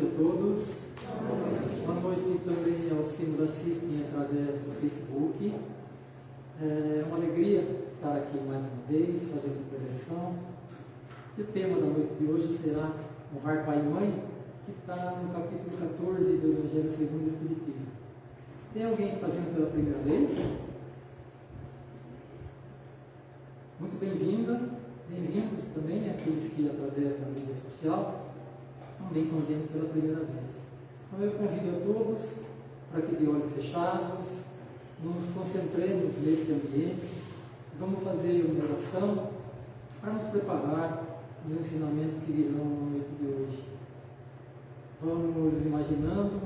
todos. Boa noite também aos que nos assistem através do Facebook. É uma alegria estar aqui mais uma vez, fazendo preleção. E o tema da noite de hoje será honrar pai e mãe, que está no capítulo 14 do Evangelho segundo o Espiritismo. Tem alguém fazendo pela primeira vez? Muito bem-vinda. Bem-vindos também aqueles que, através da mídia social, também estão pela primeira vez. Então, eu convido a todos para que, de olhos fechados, nos concentremos nesse ambiente. Vamos fazer uma oração para nos preparar os ensinamentos que virão na noite de hoje. Vamos imaginando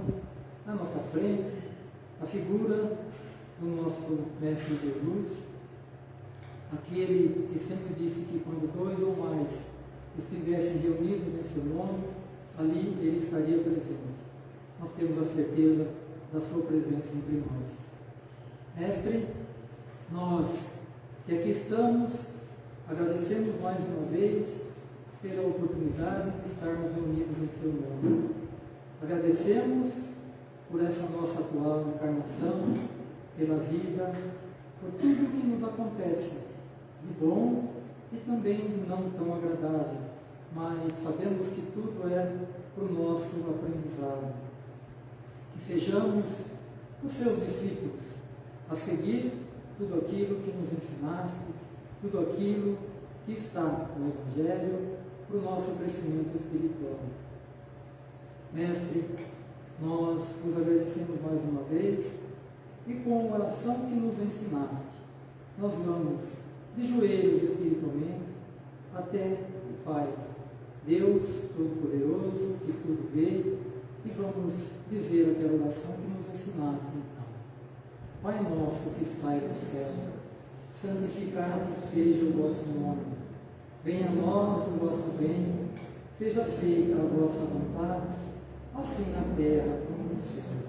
na nossa frente a figura do nosso Mestre Jesus, aquele que sempre disse que quando dois ou mais estivessem reunidos em seu nome, ali ele estaria presente. Nós temos a certeza da sua presença entre nós. Mestre, nós que aqui estamos, agradecemos mais uma vez pela oportunidade de estarmos reunidos em seu nome. Agradecemos por essa nossa atual encarnação, pela vida, por tudo que nos acontece de bom e também de não tão agradável, mas sabemos que tudo é para o nosso aprendizado. Que sejamos os seus discípulos, a seguir tudo aquilo que nos ensinaste, tudo aquilo que está no Evangelho para o nosso crescimento espiritual. Mestre, nós vos agradecemos mais uma vez e com a oração que nos ensinaste, nós vamos de joelhos espiritualmente até o Pai, Deus Todo-Poderoso, que tudo vê, e vamos dizer aquela oração que nos ensinaste então. Pai nosso que estais no céu, santificado seja o vosso nome, venha a nós o vosso reino, seja feita a vossa vontade, assim na terra como no céu.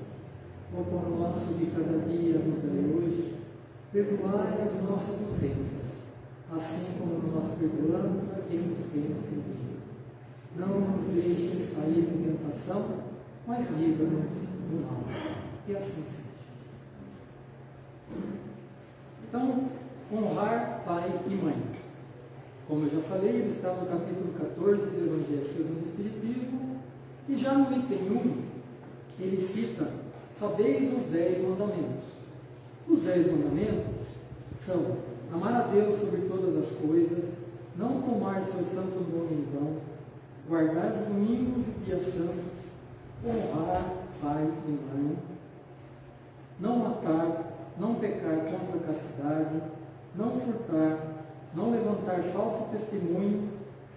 O pão nosso de cada dia nos dai hoje, perdoai as nossas ofensas assim como nós perdoamos a quem nos tem ofendido. Não nos deixes cair em tentação, mas livra-nos do mal. E assim seja. Então, honrar pai e mãe. Como eu já falei, ele está no capítulo 14 do Evangelho segundo o Espiritismo, e já no item 1, ele cita, sabeis os dez mandamentos. Os dez mandamentos são amar a Deus sobre todas as coisas, não tomar seu santo nome em vão, guardar os domingos e dias santos, honrar pai e mãe, não matar, não pecar contra a castidade, não furtar, não levantar falso testemunho,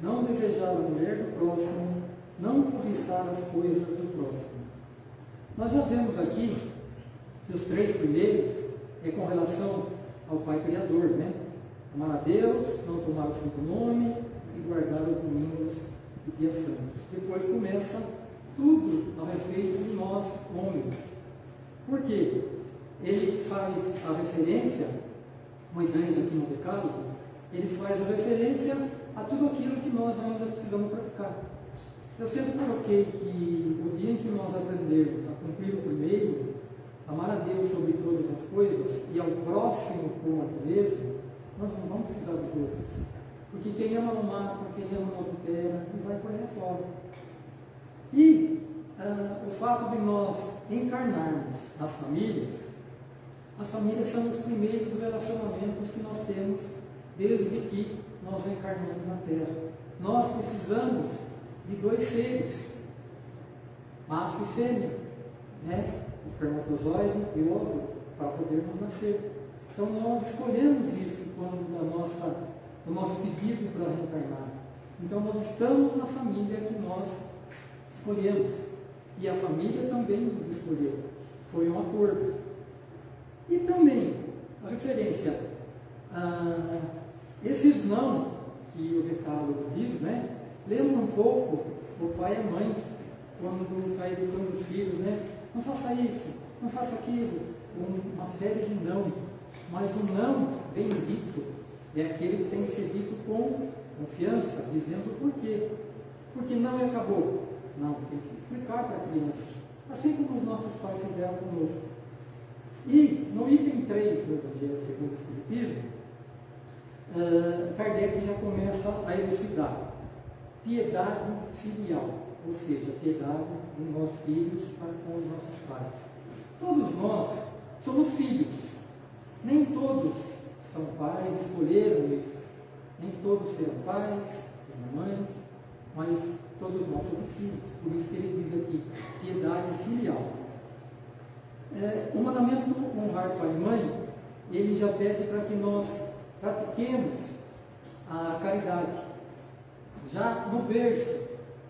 não desejar a mulher do próximo, não cobiçar as coisas do próximo. Nós já vemos aqui que os três primeiros é com relação ao Pai Criador, né? Amar a Deus, não tomar o santo nome e guardar os domingos e. Depois começa tudo a respeito de nós, homens. Por quê? Ele faz a referência, Moisés aqui no Decálogo, ele faz a referência a tudo aquilo que nós ainda precisamos praticar. Eu sempre coloquei que o dia em que nós aprendermos a cumprir o primeiro, amar a Deus sobre todas as coisas e ao próximo como a ti mesmo, nós não vamos precisar dos outros. Porque quem ama não mata, quem ama não adultera e vai correr fora. E uh, o fato de nós encarnarmos as famílias, as famílias são os primeiros relacionamentos que nós temos desde que nós encarnamos na Terra. Nós precisamos de dois seres, macho e fêmea, né? espermatozoide e óvulo, para podermos nascer. Então nós escolhemos isso quando a nossa, o nosso pedido para reencarnar. Então nós estamos na família que nós escolhemos. E a família também nos escolheu. Foi um acordo. E também a referência a esses não que o decálogo diz, né? Lembra um pouco o pai e a mãe quando está educando os filhos, né? Não faça isso, não faça aquilo. Uma série de não. Mas o não bem dito é aquele que tem que ser dito com confiança, dizendo por quê. Porque não acabou. Não, tem que explicar para a criança. Assim como os nossos pais fizeram conosco. E no item 3 do Evangelho segundo o Espiritismo, uh, Kardec já começa a elucidar piedade filial, ou seja, piedade de nós filhos para com os nossos pais. Todos nós somos filhos. Nem todos são pais, escolheram isso. Nem todos serão pais, serão mães, mas todos nós somos filhos. Por isso que ele diz aqui, piedade filial. É, o mandamento honrar pai e mãe, ele já pede para que nós pratiquemos a caridade. Já no berço,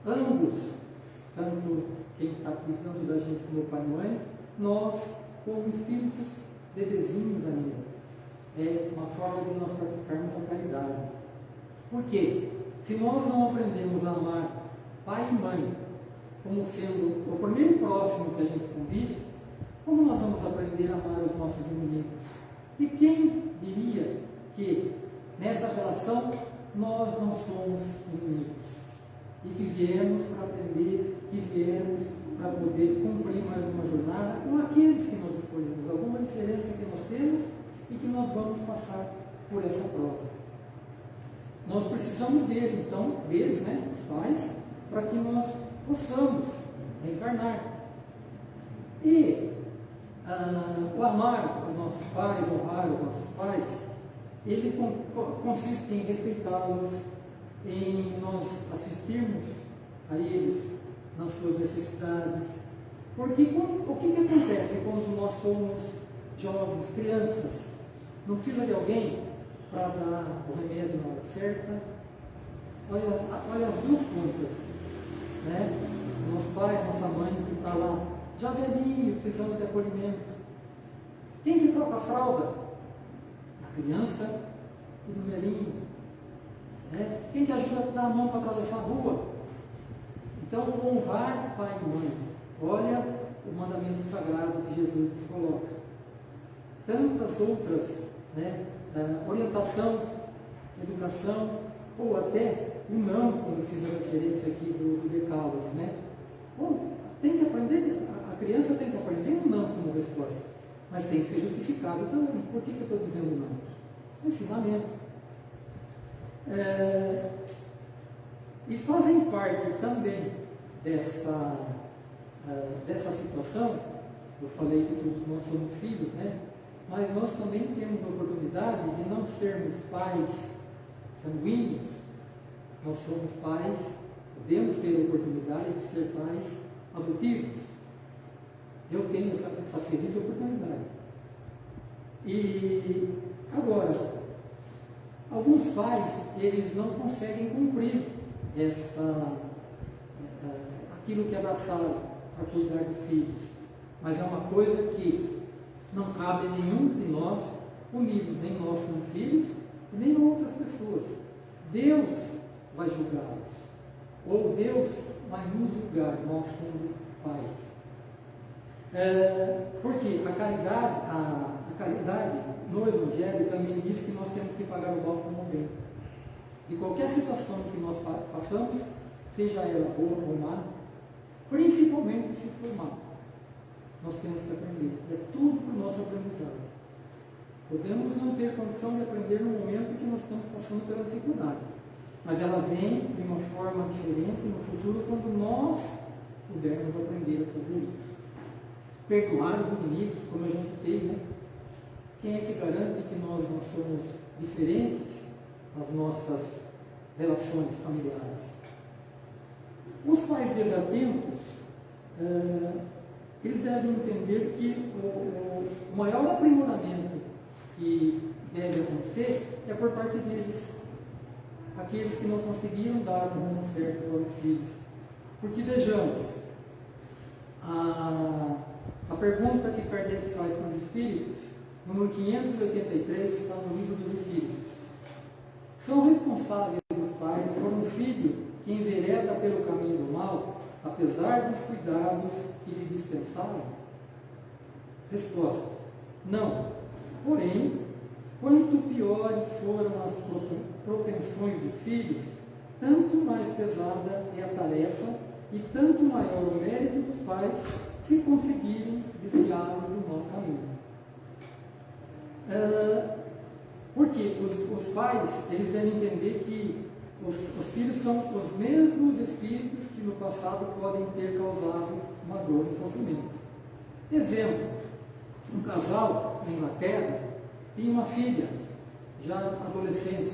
ambos, tanto quem está cuidando da gente como pai e mãe, nós, como espíritos bebezinhos ainda. É uma forma de nós praticarmos a caridade. Por quê? Se nós não aprendemos a amar pai e mãe como sendo o primeiro próximo que a gente convive, como nós vamos aprender a amar os nossos inimigos? E quem diria que nessa relação nós não somos inimigos? E que viemos para aprender, que viemos para poder cumprir mais uma jornada com aqueles que nós escolhemos, alguma diferença que nós temos e que nós vamos passar por essa prova. Nós precisamos dele, então, deles, né, os pais, para que nós possamos reencarnar. E ah, o amar os nossos pais, honrar os nossos pais, ele consiste em respeitá-los, em nós assistirmos a eles nas suas necessidades. Porque o que, que acontece quando nós somos jovens, crianças? Não precisa de alguém para dar o remédio na hora certa. Olha, olha as duas pontas. Né? Nosso pai, nossa mãe que está lá, já velhinho, precisando de acolhimento. Quem que troca a fralda? A criança e do velhinho. Né? Quem que ajuda a dar a mão para atravessar a rua? Então, honrar pai e mãe. Olha o mandamento sagrado que Jesus nos coloca. Tantas outras né, orientação, educação, ou até o não, eu fiz a referência aqui do, do decálogo, né? Tem que aprender, a, criança tem que aprender o não como resposta, mas tem que ser justificado também. Por que, que eu estou dizendo não? Ensinamento. É, e fazem parte também dessa, uh, dessa situação, eu falei que todos nós somos filhos, né? Mas nós também temos a oportunidade de não sermos pais sanguíneos, nós somos pais, podemos ter a oportunidade de ser pais adotivos. Eu tenho essa, essa feliz oportunidade. E agora, alguns pais, eles não conseguem cumprir essa, eh, aquilo que abraçaram para cuidar dos filhos. Mas é uma coisa que não cabe nenhum de nós unidos, nem nós como filhos, nem outras pessoas. Deus vai julgá-los. Ou Deus vai nos julgar, nós sendo pais. É, porque a caridade, a, a, caridade no Evangelho também diz que nós temos que pagar o mal como bem. E qualquer situação que nós passamos, seja ela boa ou má, principalmente se for má, nós temos que aprender. É tudo para o nosso aprendizado. Podemos não ter condição de aprender no momento que nós estamos passando pela dificuldade, mas ela vem de uma forma diferente no futuro quando nós pudermos aprender a fazer isso. Perdoar os inimigos, como eu já citei, né? Quem é que garante que nós não somos diferentes nas nossas relações familiares? Os pais desatentos uh, eles devem entender que o, o maior aprimoramento que deve acontecer é por parte deles, aqueles que não conseguiram dar o rumo certo para os filhos. Porque vejamos, a, a pergunta que Kardec faz para os espíritos, número 583, está no livro dos espíritos. São responsáveis os pais por um filho que envereda pelo caminho do mal apesar dos cuidados que lhe dispensaram? Resposta: Não. Porém, quanto piores foram as propensões dos filhos, tanto mais pesada é a tarefa e tanto maior o mérito dos pais se conseguirem desviá-los do mau caminho. Uh, porque os, os, pais, eles devem entender que os, os, filhos são os mesmos espíritos que no passado podem ter causado uma dor e sofrimento. Exemplo, um casal na Inglaterra tinha uma filha, já adolescente,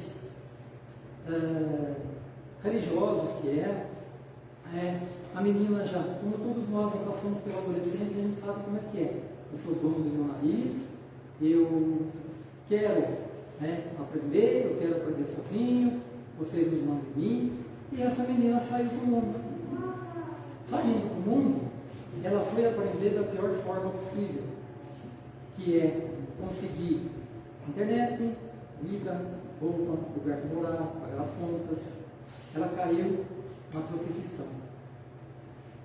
uh, religiosos que era, é, a menina já, como todos nós já passamos pela adolescência, a gente sabe como é que é. Eu sou dono do meu nariz, eu quero né, aprender, eu quero aprender sozinho, vocês nos mandam em mim. E essa menina saiu do mundo. Saindo do mundo, ela foi aprender da pior forma possível, que é conseguir internet, vida, roupa, lugar de morar, pagar as contas. Ela caiu na prostituição.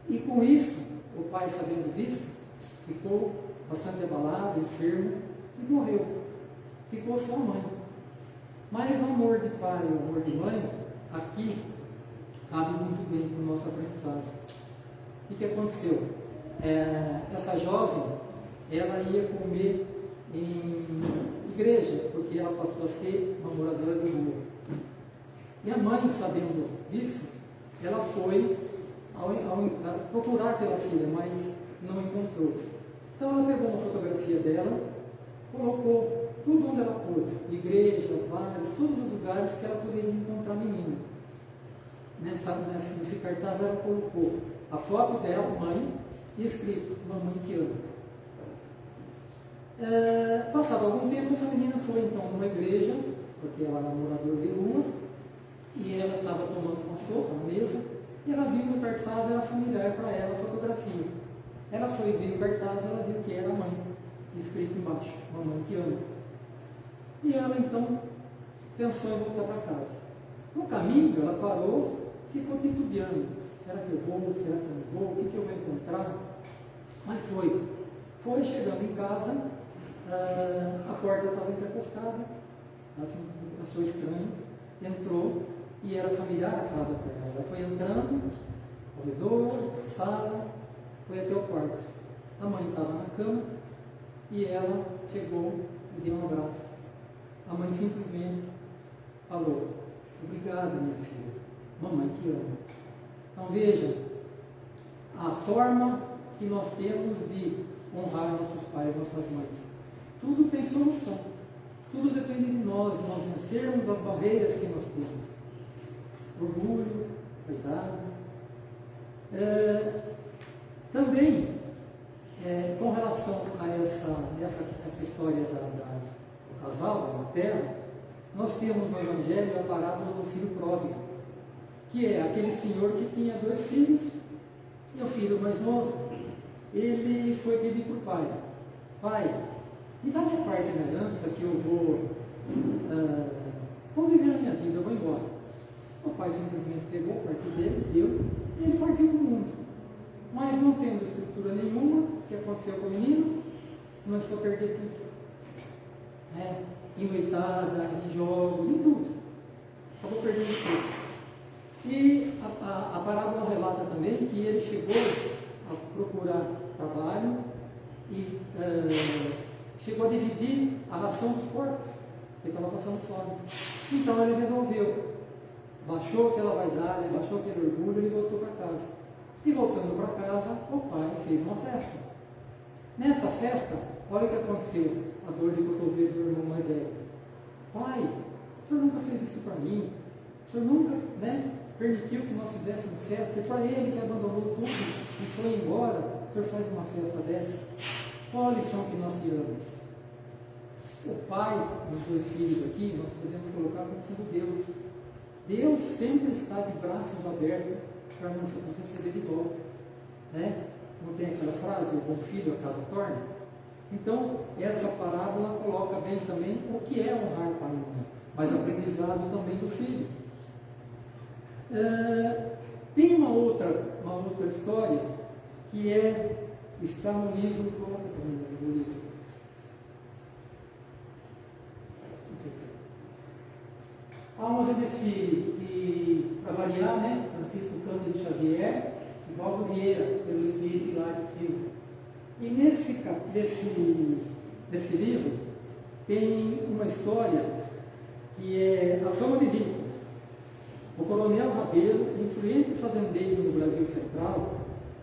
E com isso, o pai, sabendo disso, ficou bastante abalado, enfermo e morreu. Ficou só a mãe. Mas o amor de pai e o amor de mãe, aqui, cabe muito bem para o nosso aprendizado. O que aconteceu? É, essa jovem, ela ia comer em igrejas, porque ela passou a ser uma moradora de rua. E a mãe, sabendo disso, ela foi ao, ao, procurar pela filha, mas não encontrou. Então ela pegou uma fotografia dela, colocou tudo onde ela pôde, igrejas, bares, todos os lugares que ela poderia encontrar a menina. Nessa, nesse, nesse cartaz ela colocou a foto dela, mãe, e escrito, mamãe te ama. É, passado algum tempo, essa menina foi então numa igreja, porque ela era moradora de rua, e ela estava tomando uma sopa na mesa, e ela viu que o cartaz era familiar para ela, a fotografia. Ela foi ver o cartaz, ela viu que era a mãe, escrito embaixo, mamãe te ama. E ela então pensou em voltar para casa. No caminho, ela parou, ficou titubeando. Será que eu vou? Será que eu não vou? O que, que eu vou encontrar? Mas foi. Foi chegando em casa, ah, a porta estava entrepostada, assim, achou estranho, entrou e era familiar a casa para ela. Ela foi entrando, corredor, sala, foi até o quarto. A mãe estava na cama e ela chegou e deu um abraço. A mãe simplesmente falou: Obrigada, minha filha. Mamãe te ama. Então veja, a forma que nós temos de honrar nossos pais, nossas mães. Tudo tem solução. Tudo depende de nós, nós vencermos as barreiras que nós temos orgulho, vaidade. É, também, é, com relação a essa, essa, essa história da, da, do casal, da terra, nós temos no Evangelho a parábola do filho pródigo, que é aquele senhor que tinha dois filhos, e o filho mais novo, ele foi pedir para o pai, pai, me dá minha parte na herança que eu vou, uh, vou viver a minha vida, eu vou embora. O pai simplesmente pegou a parte dele, deu, e ele partiu o mundo. Mas não tendo estrutura nenhuma, o que aconteceu com o menino? Começou a perder tudo. É, em noitada, em jogos, em tudo. Acabou perdendo tudo. E a, a, a parábola relata também que ele chegou a procurar trabalho e uh, chegou a dividir a ração dos porcos, porque estava passando fome. Então ele resolveu baixou aquela vaidade, baixou aquele orgulho, ele voltou para casa. E voltando para casa, o pai fez uma festa. Nessa festa, olha o que aconteceu, a dor de cotovelo do irmão mais velho. Pai, o senhor nunca fez isso para mim. O senhor nunca né, permitiu que nós fizéssemos festa. E para ele que abandonou tudo e foi embora, o senhor faz uma festa dessa. Qual a lição que nós tiramos? O pai dos dois filhos aqui, nós podemos colocar como sendo Deus. Deus sempre está de braços abertos para nos receber de volta. Né? Não tem aquela frase, o bom filho a casa torna? Então, essa parábola coloca bem também o que é honrar pai e mãe, mas aprendizado também do filho. É, tem uma outra, uma outra história que é, está no livro, coloca também no livro, Almas de Desfile, e para variar, né, Francisco Cândido Xavier, Vieira, pelo Espírito Hilário Silva. E nesse, nesse, nesse livro tem uma história que é a fama de rico. O coronel Rabelo, influente fazendeiro no Brasil Central,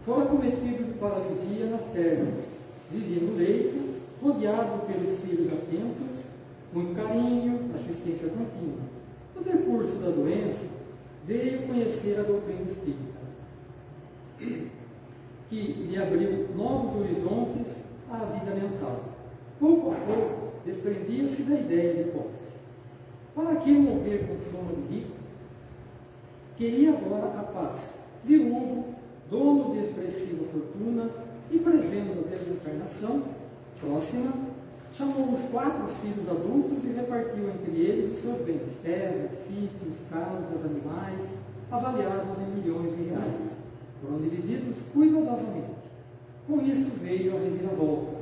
fora cometido de paralisia nas pernas. Vivia no leito, rodeado pelos filhos atentos, muito carinho, assistência contínua. No decurso da doença, veio conhecer a doutrina espírita, que lhe abriu novos horizontes à vida mental. Pouco a pouco, desprendia-se da ideia de posse. Para que morrer com fama de rico? Queria agora a paz. Viúvo, dono de expressiva fortuna e prevendo a desencarnação próxima, chamou os quatro filhos adultos e repartiu entre eles os seus bens, terras, sítios, casas, animais, avaliados em milhões de reais. Foram divididos cuidadosamente. Com isso veio a reviravolta.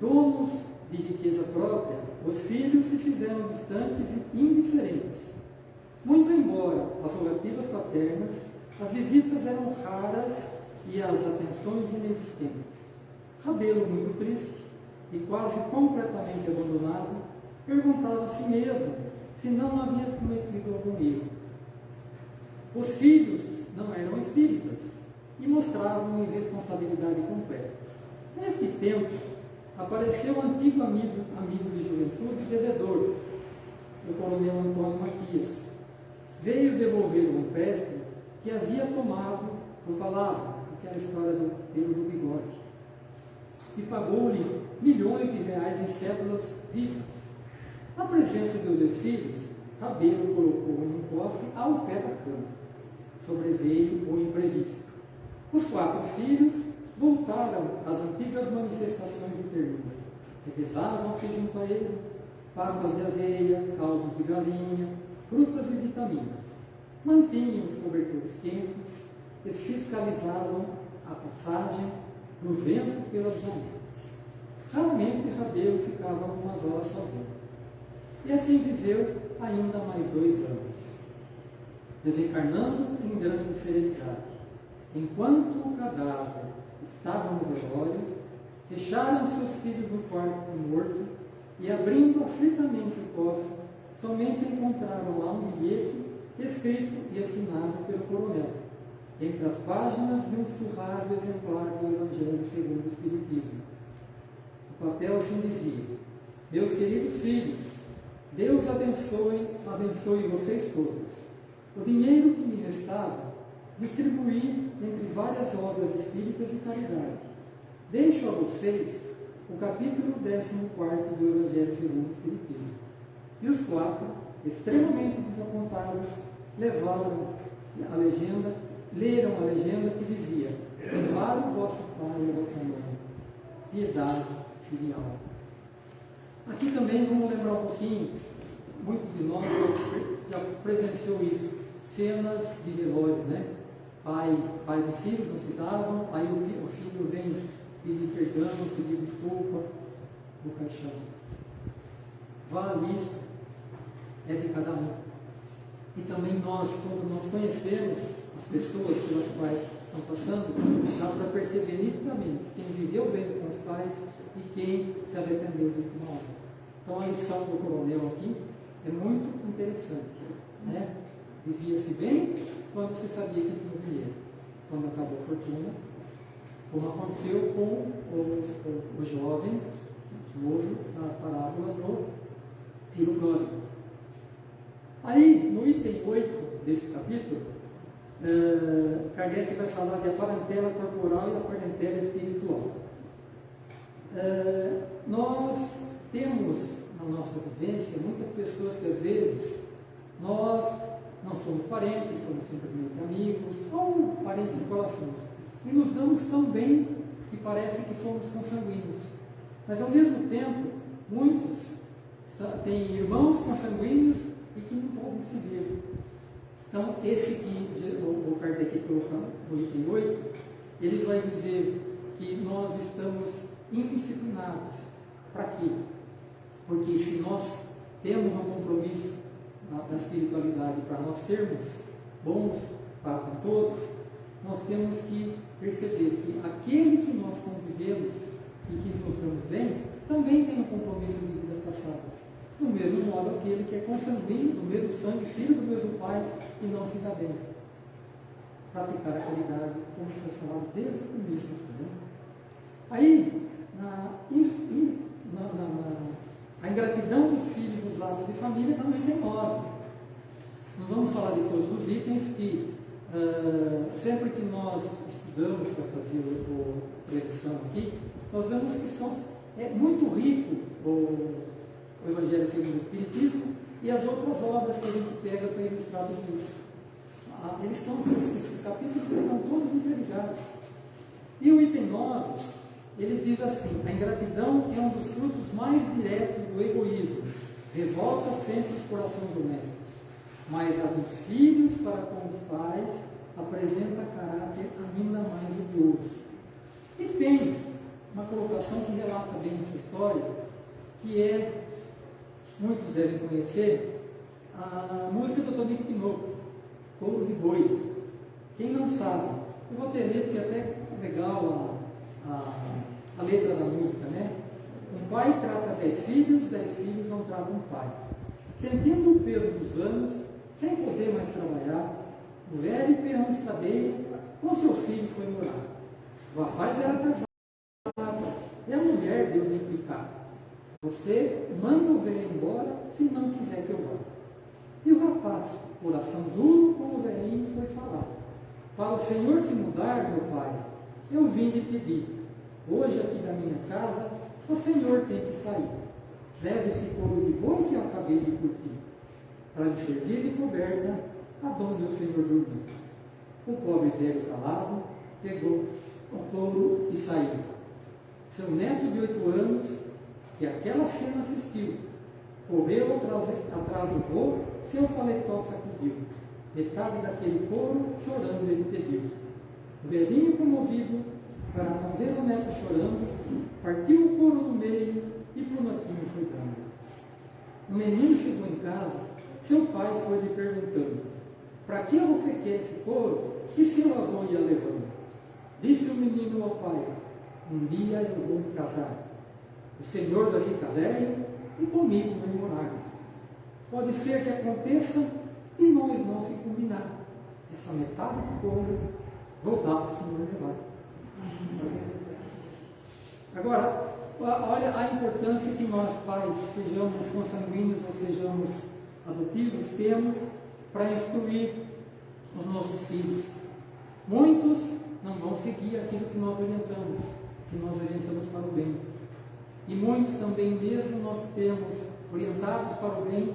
Donos de riqueza própria, os filhos se fizeram distantes e indiferentes. Muito embora as rogativas paternas, as visitas eram raras e as atenções inexistentes. Rabelo, muito triste e quase completamente abandonado, perguntava a si mesmo se não havia cometido algum erro. Os filhos não eram espíritas e mostravam irresponsabilidade completa. Neste tempo, apareceu o antigo amigo, amigo de juventude devedor, o coronel Antônio Matias. Veio devolver o empréstimo que havia tomado por palavra, aquela história do pelo do bigode, e pagou-lhe milhões de reais em cédulas vivas. Na presença de dois filhos, Rabelo colocou um cofre ao pé da cama. Sobreveio o imprevisto. Os quatro filhos voltaram às antigas manifestações de ternura. Revezavam-se junto a ele papas de aveia, caldos de galinha, frutas e vitaminas. Mantinham os cobertores quentes e fiscalizavam a passagem do vento pelas janelas. Raramente Rabelo ficava algumas horas sozinho. E assim viveu ainda mais dois anos, desencarnando em grande serenidade. Enquanto o cadáver estava no velório, fecharam seus filhos no quarto morto e, abrindo aflitamente o cofre, somente encontraram lá um bilhete escrito e assinado pelo coronel, entre as páginas de um surrado exemplar do Evangelho segundo o Espiritismo. O papel assim dizia: Meus queridos filhos, Deus abençoe, abençoe vocês todos. O dinheiro que me restava, distribuí entre várias obras espíritas e caridade. Deixo a vocês o capítulo 14 do Evangelho segundo o Espiritismo. E os quatro, extremamente desapontados, levaram a legenda, leram a legenda que dizia: Levar o vosso pai e a vossa mãe, piedade filial. Aqui também vamos lembrar um pouquinho, muitos de nós já presenciou isso, cenas de velório, né? Pai, pais e filhos não se davam, aí o, filho vem pedir perdão, pedir desculpa no caixão. Vale isso, é de cada um. E também nós, quando nós conhecemos as pessoas pelas quais estão passando, dá para perceber nitidamente quem viveu bem com os pais e quem se arrependeu de hora. Então a lição do coronel aqui é muito interessante. Né? Vivia-se bem quando se sabia que tinha dinheiro. Quando acabou a fortuna, como aconteceu com o, o, o jovem novo na parábola do filho pródigo. Aí, no item 8 desse capítulo, uh, Kardec vai falar de a parentela corporal e a parentela espiritual. Uh, nós temos na nossa vivência muitas pessoas que às vezes nós não somos parentes, somos simplesmente amigos, ou parentes corações. E nos damos tão bem que parece que somos consanguíneos. Mas ao mesmo tempo, muitos têm irmãos consanguíneos e que não podem se ver. Então, esse que o Kardec colocou no item 8, ele vai dizer que nós estamos indisciplinados. Para quê? Porque se nós temos um compromisso na espiritualidade para nós sermos bons para todos, nós temos que perceber que aquele que nós convivemos e que nos damos bem, também tem um compromisso de vidas passadas. Do mesmo modo aquele que é consanguíneo, do mesmo sangue, filho do mesmo pai, e não se bem. Praticar a caridade, como foi falado desde o começo. Né? Aí, na, na, na, na, a ingratidão dos filhos nos laços de família também tem nove. Nós vamos falar de todos os itens que, uh, sempre que nós estudamos para fazer a edição aqui, nós vemos que são, é muito rico o, o Evangelho segundo o Espiritismo e as outras obras que a gente pega para ilustrar tudo isso. Ah, eles estão, esses capítulos estão todos interligados. E o item 9, ele diz assim: a ingratidão é um dos frutos mais diretos do egoísmo, revolta sempre os corações domésticos mas a dos filhos para com os pais apresenta caráter ainda mais odioso. E tem uma colocação que relata bem essa história, que é, muitos devem conhecer, a música do Tonico Pinoco, Couro de Bois. Quem não sabe, eu vou ter ler porque é até legal a, a, a letra da música, né? Um pai trata dez filhos, dez filhos não tratam um pai. Sentindo o peso dos anos, sem poder mais trabalhar, o velho estadeiro com seu filho foi morar. O rapaz era casado e a mulher deu de implicar. Você manda o velho embora se não quiser que eu vá. E o rapaz, coração duro como o velhinho, foi falar. Para o Senhor se mudar, meu pai, eu vim lhe pedir. Hoje aqui da minha casa, o Senhor tem que sair. Leve esse couro de boi que eu acabei de curtir para lhe servir de coberta aonde o Senhor dormiu. O pobre velho calado pegou o couro e saiu. Seu neto de oito anos, que aquela cena assistiu, correu atrás, do voo, seu paletó sacudiu. Metade daquele couro, chorando, ele pediu. O velhinho comovido, para não ver o neto chorando, partiu o couro do meio e para o netinho foi dando. O menino chegou em casa seu pai foi lhe perguntando: Para que você quer esse couro? Que seu avô ia levando? Disse o menino ao pai: Um dia eu vou me casar. O Senhor ficar velho e comigo vai morar. Pode ser que aconteça e nós não se combinar. Essa metade do couro voltar para o Senhor levar. Agora, olha a importância que nós, pais, sejamos consanguíneos ou sejamos adotivos temos para instruir os nossos filhos. Muitos não vão seguir aquilo que nós orientamos, se nós orientamos para o bem. E muitos também, mesmo nós temos orientados para o bem,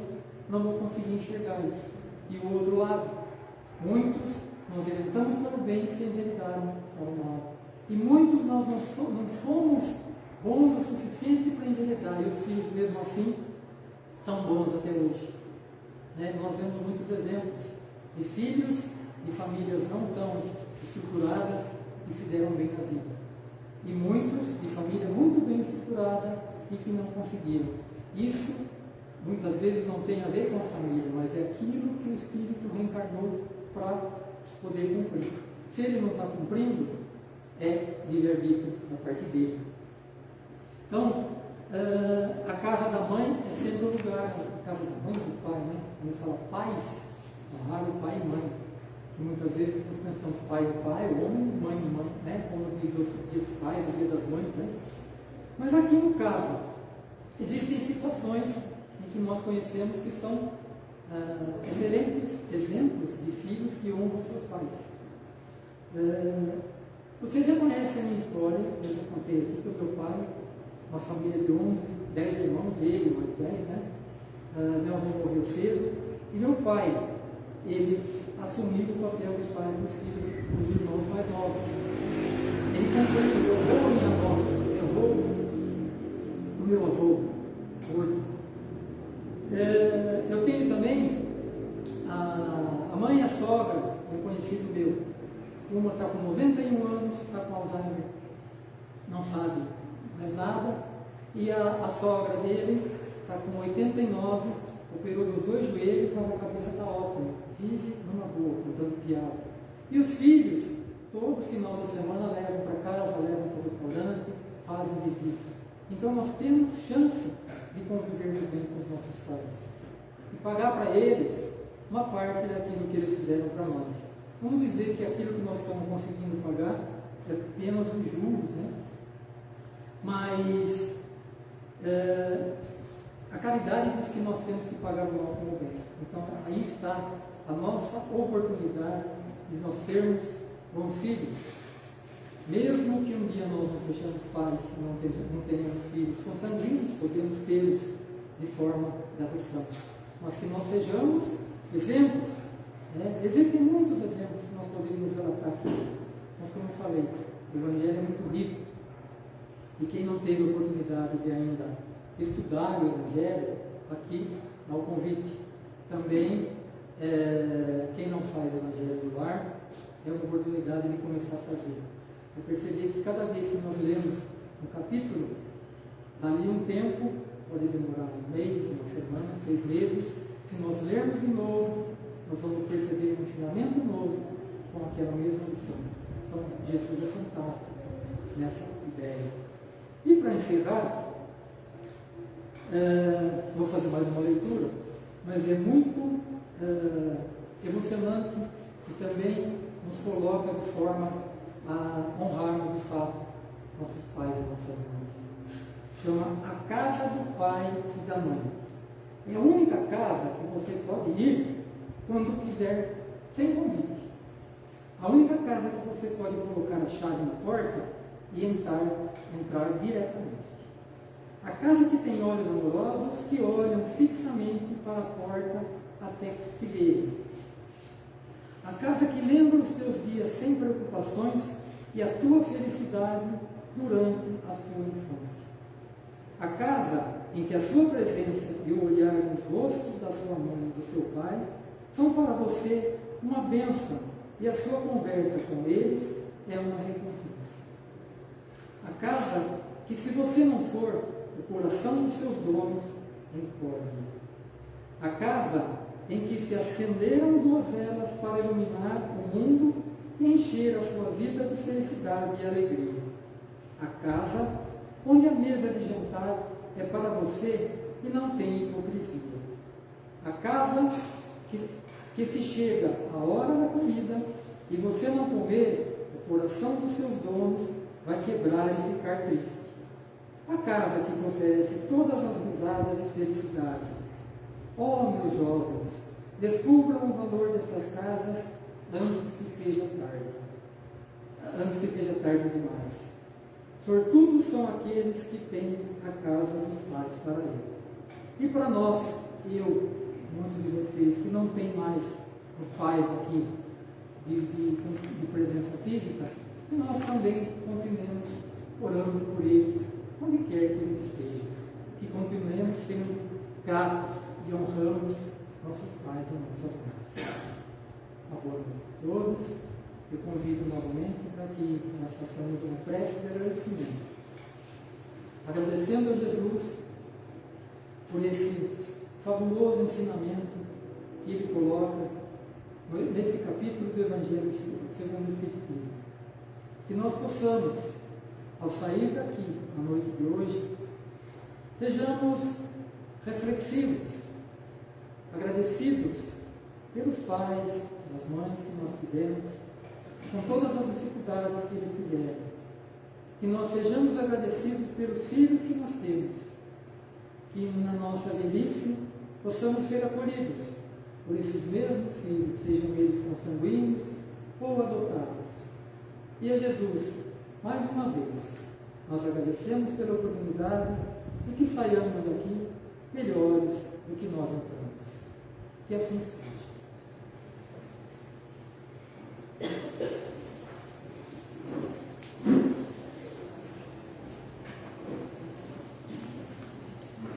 não vão conseguir enxergar isso. E o outro lado, muitos nós orientamos para o bem sem enveredaram para o mal. E muitos nós não, fomos bons o suficiente para enveredar, e os filhos mesmo assim são bons até hoje. Né? Nós vemos muitos exemplos de filhos de famílias não tão estruturadas que se deram bem na vida. E muitos de família muito bem estruturada e que não conseguiram. Isso muitas vezes não tem a ver com a família, mas é aquilo que o Espírito reencarnou para poder cumprir. Se ele não está cumprindo, é livre-arbítrio da parte dele. Então, uh, a casa da mãe é sempre o lugar, a casa da mãe do pai, né? Quando fala pais, honrar o pai e mãe. Que muitas vezes nós pensamos pai e pai, homem, mãe e mãe, né? Como diz o dia dos pais, o dia das mães, né? Mas aqui no caso, existem situações em que nós conhecemos que são uh, excelentes exemplos de filhos que honram seus pais. Uh, vocês já conhecem a minha história, eu já contei aqui que o meu pai, uma família de 11, 10 irmãos, ele mais 10, né? Uh, meu avô morreu cedo, e meu pai, ele assumiu o papel de pai dos filhos, dos irmãos mais novos. Ele comprou meu avô minha avó? Meu avô, o meu avô, morto. É, eu tenho também a, a mãe e a sogra, um conhecido meu. Uma está com 91 anos, está com Alzheimer, não sabe mais nada, e a, a sogra dele está com 89, operou nos dois joelhos, mas a cabeça está ótima, vive numa boa, contando piada. E os filhos, todo final da semana levam para casa, levam para o restaurante, fazem visita. Então nós temos chance de conviver bem com os nossos pais e pagar para eles uma parte daquilo que eles fizeram para nós. Vamos dizer que aquilo que nós estamos conseguindo pagar é apenas os juros, né? Mas é, a caridade diz que nós temos que pagar o mal com o bem. Então aí está a nossa oportunidade de nós sermos bons filhos. Mesmo que um dia nós não sejamos pais, não, tenhamos filhos consanguíneos, podemos tê-los de forma de adoção. Mas que nós sejamos exemplos. Né? Existem muitos exemplos que nós poderíamos relatar aqui. Mas como eu falei, o Evangelho é muito rico. E quem não teve a oportunidade de ainda estudar o Evangelho, aqui há o convite. Também, é, quem não faz o Evangelho do lar, é uma oportunidade de começar a fazer. Eu percebi que cada vez que nós lemos um capítulo, dali um tempo, pode demorar um mês, uma semana, seis meses, se nós lermos de novo, nós vamos perceber um ensinamento novo com aquela mesma lição. Então, Jesus é fantástico nessa ideia. E para encerrar, é, vou fazer mais uma leitura, mas é muito é, emocionante e também nos coloca de forma a honrarmos de fato nossos pais e nossas mães. Chama a casa do pai e da mãe. É a única casa que você pode ir quando quiser, sem convite. A única casa que você pode colocar a chave na porta e entrar, entrar diretamente. A casa que tem olhos amorosos que olham fixamente para a porta até que se veja. A casa que lembra os teus dias sem preocupações e a tua felicidade durante a sua infância. A casa em que a sua presença e o olhar nos rostos da sua mãe e do seu pai são para você uma bênção e a sua conversa com eles é uma recompensa. A casa que, se você não for, o coração dos seus donos encorve. A casa em que se acenderam duas velas para iluminar o mundo e encher a sua vida de felicidade e alegria. A casa onde a mesa de jantar é para você e não tem hipocrisia. A casa que, que se chega a hora da comida e você não comer, o coração dos seus donos vai quebrar e ficar triste. A casa que oferece todas as risadas e felicidade. Oh, meus jovens, descubram o valor dessas casas antes que seja tarde. Antes que seja tarde demais. Sortudos são aqueles que têm a casa dos pais para ele. E para nós, eu, muitos de vocês que não têm mais os pais aqui de, de, de presença física, nós também continuemos orando por eles, onde quer que eles estejam. Que continuemos sendo gratos e honramos nossos pais e nossas mães. A todos. Eu convido novamente para que nós façamos uma prece de agradecimento. Agradecendo a Jesus por esse fabuloso ensinamento que ele coloca nesse capítulo do Evangelho segundo o Espiritismo que nós possamos, ao sair daqui na noite de hoje, sejamos reflexivos, agradecidos pelos pais, pelas mães que nós tivemos, com todas as dificuldades que eles tiveram. Que nós sejamos agradecidos pelos filhos que nós temos. Que na nossa velhice possamos ser acolhidos por esses mesmos filhos, sejam eles consanguíneos ou adotados. E a Jesus, mais uma vez, nós agradecemos pela oportunidade e que saiamos daqui melhores do que nós entramos. Que assim seja.